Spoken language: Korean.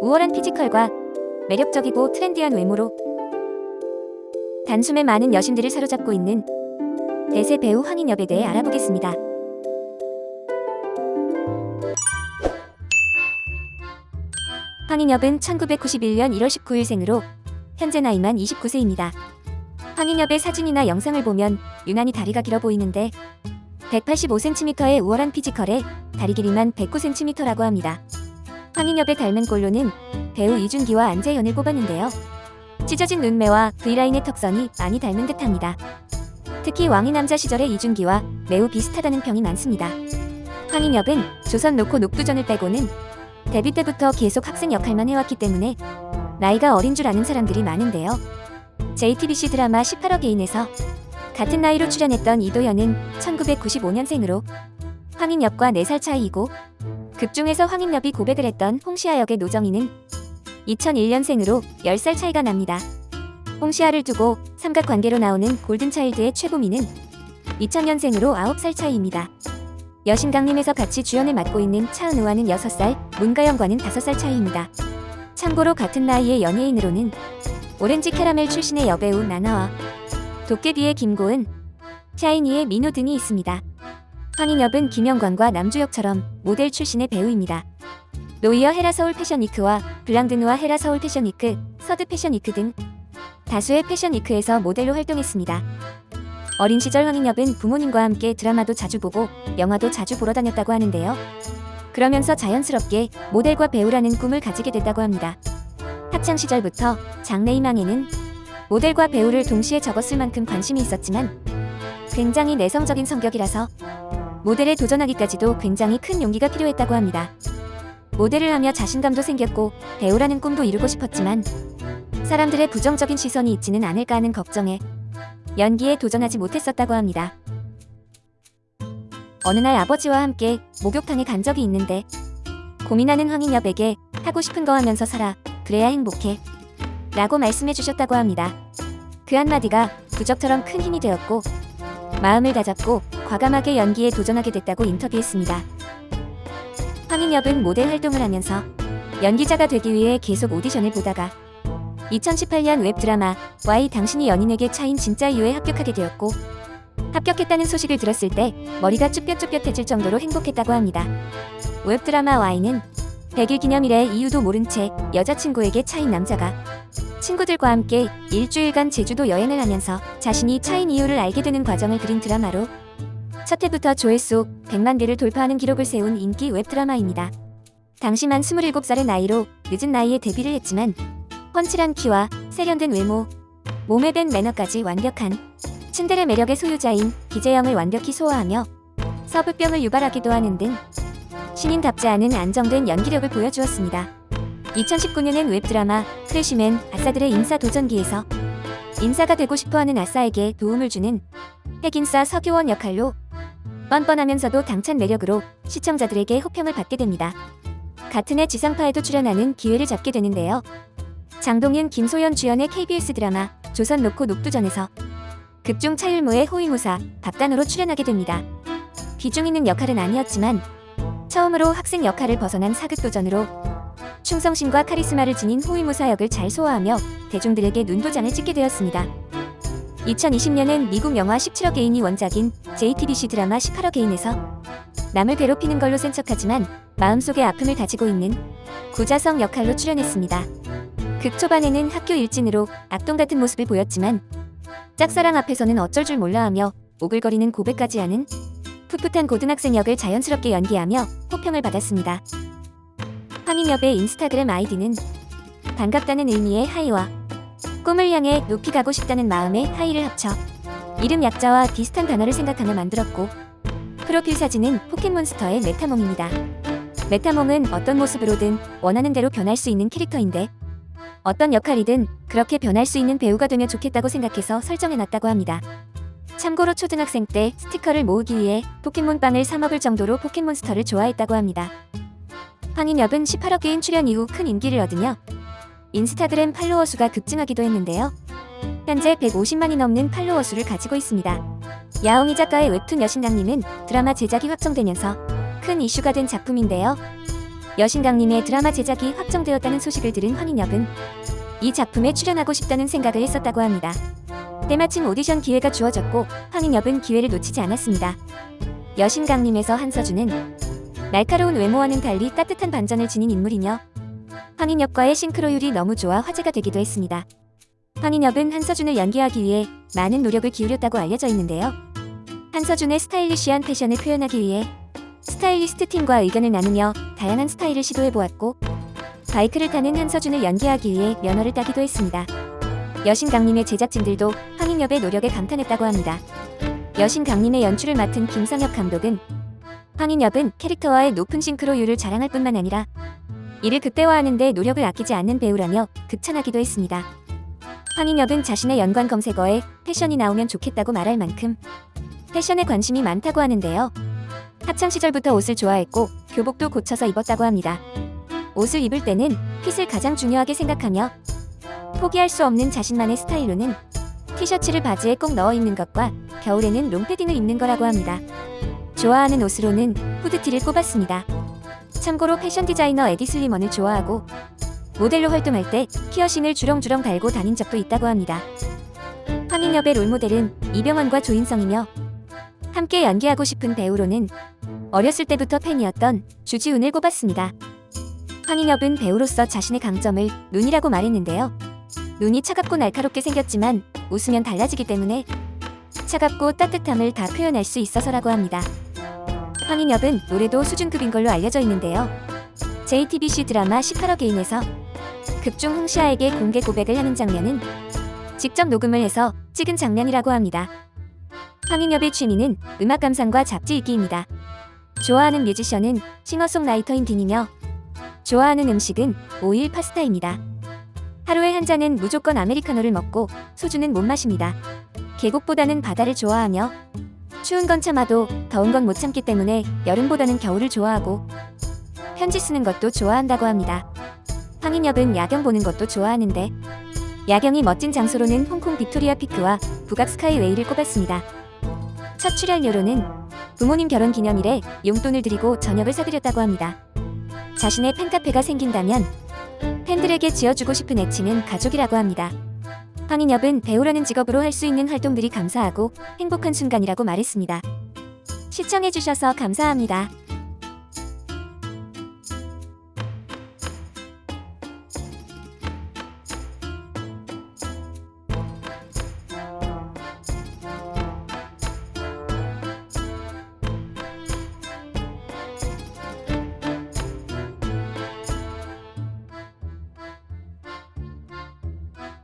우월한 피지컬과 매력적이고 트렌디한 외모로 단숨에 많은 여신들을 사로잡고 있는 대세 배우 황인엽에 대해 알아보겠습니다. 황인엽은 1991년 1월 19일 생으로 현재 나이만 29세입니다. 황인엽의 사진이나 영상을 보면 유난히 다리가 길어 보이는데 185cm의 우월한 피지컬에 다리 길이만 109cm라고 합니다. 황인엽의 닮은 꼴로는 배우 이준기와 안재현을 꼽았는데요. 찢어진 눈매와 V라인의 턱선이 많이 닮은 듯합니다. 특히 왕이 남자 시절의 이준기와 매우 비슷하다는 평이 많습니다. 황인엽은 조선 로코 녹두전을 빼고는 데뷔 때부터 계속 학생 역할만 해왔기 때문에 나이가 어린 줄 아는 사람들이 많은데요. JTBC 드라마 18억 개인에서 같은 나이로 출연했던 이도현은 1995년생으로 황인엽과 4살 차이이고 극중에서 황인엽이 고백을 했던 홍시아 역의 노정희는 2001년생으로 10살 차이가 납니다. 홍시아를 두고 삼각관계로 나오는 골든차일드의 최고미는 2000년생으로 9살 차이입니다. 여신강림에서 같이 주연을 맡고 있는 차은우와는 6살, 문가영과는 5살 차이입니다. 참고로 같은 나이의 연예인으로는 오렌지 캐러멜 출신의 여배우 나나와 도깨비의 김고은, 샤이니의 민호 등이 있습니다. 황인엽은 김영광과 남주혁처럼 모델 출신의 배우입니다. 노이어 헤라 서울 패션위크와 블랑드누아 헤라 서울 패션위크, 서드 패션위크 등 다수의 패션위크에서 모델로 활동했습니다. 어린 시절 황인엽은 부모님과 함께 드라마도 자주 보고 영화도 자주 보러 다녔다고 하는데요. 그러면서 자연스럽게 모델과 배우라는 꿈을 가지게 됐다고 합니다. 학창 시절부터 장래희망에는 모델과 배우를 동시에 적었을 만큼 관심이 있었지만 굉장히 내성적인 성격이라서 모델에 도전하기까지도 굉장히 큰 용기가 필요했다고 합니다. 모델을 하며 자신감도 생겼고 배우라는 꿈도 이루고 싶었지만 사람들의 부정적인 시선이 있지는 않을까 하는 걱정에 연기에 도전하지 못했었다고 합니다. 어느 날 아버지와 함께 목욕탕에 간 적이 있는데 고민하는 황인엽에게 하고 싶은 거 하면서 살아 그래야 행복해 라고 말씀해 주셨다고 합니다. 그 한마디가 부적처럼 큰 힘이 되었고 마음을 다잡고 과감하게 연기에 도전하게 됐다고 인터뷰했습니다. 황인엽은 모델 활동을 하면서 연기자가 되기 위해 계속 오디션을 보다가 2018년 웹드라마 Y 당신이 연인에게 차인 진짜 이유에 합격하게 되었고 합격했다는 소식을 들었을 때 머리가 쭈뼛쭈뼛해질 정도로 행복했다고 합니다. 웹드라마 Y는 100일 기념일에 이유도 모른 채 여자친구에게 차인 남자가 친구들과 함께 일주일간 제주도 여행을 하면서 자신이 차인 이유를 알게 되는 과정을 그린 드라마로 첫 해부터 조회수 100만 개를 돌파하는 기록을 세운 인기 웹드라마입니다. 당시만 27살의 나이로 늦은 나이에 데뷔를 했지만 펀치란 키와 세련된 외모, 몸에 밴 매너까지 완벽한 츤데레 매력의 소유자인 기재영을 완벽히 소화하며 서브병을 유발하기도 하는 등 신인답지 않은 안정된 연기력을 보여주었습니다. 2019년엔 웹드라마 프레쉬맨 아싸들의 인싸 도전기에서 인싸가 되고 싶어하는 아싸에게 도움을 주는 핵인싸 서교원 역할로 뻔뻔하면서도 당찬 매력으로 시청자들에게 호평을 받게 됩니다. 같은 해 지상파에도 출연하는 기회를 잡게 되는데요. 장동윤, 김소연 주연의 KBS 드라마 조선 로코 녹두전에서 극중 차율무의 호위무사 박단으로 출연하게 됩니다. 비중 있는 역할은 아니었지만 처음으로 학생 역할을 벗어난 사극도전으로 충성심과 카리스마를 지닌 호위무사 역을 잘 소화하며 대중들에게 눈도장을 찍게 되었습니다. 2020년엔 미국 영화 17억 개인이 원작인 JTBC 드라마 18억 개인에서 남을 괴롭히는 걸로 센 척하지만 마음속에 아픔을 가지고 있는 구자성 역할로 출연했습니다. 극 초반에는 학교 일진으로 악동 같은 모습을 보였지만 짝사랑 앞에서는 어쩔 줄 몰라 하며 오글거리는 고백까지 하는 풋풋한 고등학생 역을 자연스럽게 연기하며 호평을 받았습니다. 황인엽의 인스타그램 아이디는 반갑다는 의미의 하이와 꿈을 향해 높이 가고 싶다는 마음의 하이를 합쳐 이름 약자와 비슷한 단어를 생각하며 만들었고 프로필 사진은 포켓몬스터의 메타몽입니다. 메타몽은 어떤 모습으로든 원하는 대로 변할 수 있는 캐릭터인데 어떤 역할이든 그렇게 변할 수 있는 배우가 되면 좋겠다고 생각해서 설정해놨다고 합니다. 참고로 초등학생 때 스티커를 모으기 위해 포켓몬빵을 사 먹을 정도로 포켓몬스터를 좋아했다고 합니다. 황인엽은 18 어게인 출연 이후 큰 인기를 얻으며 인스타그램 팔로워 수가 급증하기도 했는데요. 현재 150만이 넘는 팔로워 수를 가지고 있습니다. 야옹이 작가의 웹툰 여신당님은 드라마 제작이 확정되면서 큰 이슈가 된 작품인데요. 여신강님의 드라마 제작이 확정되었다는 소식을 들은 황인엽은 이 작품에 출연하고 싶다는 생각을 했었다고 합니다. 때마침 오디션 기회가 주어졌고 황인엽은 기회를 놓치지 않았습니다. 여신강님에서 한서준은 날카로운 외모와는 달리 따뜻한 반전을 지닌 인물이며 황인엽과의 싱크로율이 너무 좋아 화제가 되기도 했습니다. 황인엽은 한서준을 연기하기 위해 많은 노력을 기울였다고 알려져 있는데요. 한서준의 스타일리시한 패션을 표현하기 위해 스타일리스트 팀과 의견을 나누며 다양한 스타일을 시도해 보았고 바이크를 타는 한서준을 연기하기 위해 면허를 따기도 했습니다. 여신강림의 제작진들도 황인엽의 노력에 감탄했다고 합니다. 여신 강림의 연출을 맡은 김상혁 감독은 황인엽은 캐릭터와의 높은 싱크로율을 자랑할 뿐만 아니라 이를 극대화하는 데 노력을 아끼지 않는 배우라며 극찬하기도 했습니다. 황인엽은 자신의 연관 검색어에 패션이 나오면 좋겠다고 말할 만큼 패션에 관심이 많다고 하는데요. 학창 시절부터 옷을 좋아했고 교복도 고쳐서 입었다고 합니다. 옷을 입을 때는 핏을 가장 중요하게 생각하며 포기할 수 없는 자신만의 스타일로는 티셔츠를 바지에 꼭 넣어 입는 것과 겨울에는 롱패딩을 입는 거라고 합니다. 좋아하는 옷으로는 후드티를 꼽았습니다. 참고로 패션 디자이너 에디 슬리먼을 좋아하고 모델로 활동할 때 피어싱을 주렁주렁 달고 다닌 적도 있다고 합니다. 황인엽의 롤모델은 이병헌과 조인성이며 함께 연기하고 싶은 배우로는 어렸을 때부터 팬이었던 주지훈을 꼽았습니다. 황인엽은 배우로서 자신의 강점을 눈이라고 말했는데요. 눈이 차갑고 날카롭게 생겼지만 웃으면 달라지기 때문에 차갑고 따뜻함을 다 표현할 수 있어서라고 합니다. 황인엽은 노래도 수준급인 걸로 알려져 있는데요. JTBC 드라마 18억 개인에서 극중 흥시아에게 공개 고백을 하는 장면은 직접 녹음을 해서 찍은 장면이라고 합니다. 황인엽의 취미는 음악 감상과 잡지 읽기입니다. 좋아하는 뮤지션은 싱어송라이터인 딘이며 좋아하는 음식은 오일 파스타입니다. 하루에 한 잔은 무조건 아메리카노를 먹고 소주는 못 마십니다. 계곡보다는 바다를 좋아하며 추운 건 참아도 더운 건 못 참기 때문에 여름보다는 겨울을 좋아하고 편지 쓰는 것도 좋아한다고 합니다. 황인엽은 야경 보는 것도 좋아하는데 야경이 멋진 장소로는 홍콩 빅토리아 피크와 북악 스카이웨이를 꼽았습니다. 첫 출연료로는 부모님 결혼 기념일에 용돈을 드리고 저녁을 사드렸다고 합니다. 자신의 팬카페가 생긴다면 팬들에게 지어주고 싶은 애칭은 가족이라고 합니다. 황인엽은 배우라는 직업으로 할 수 있는 활동들이 감사하고 행복한 순간이라고 말했습니다. 시청해주셔서 감사합니다.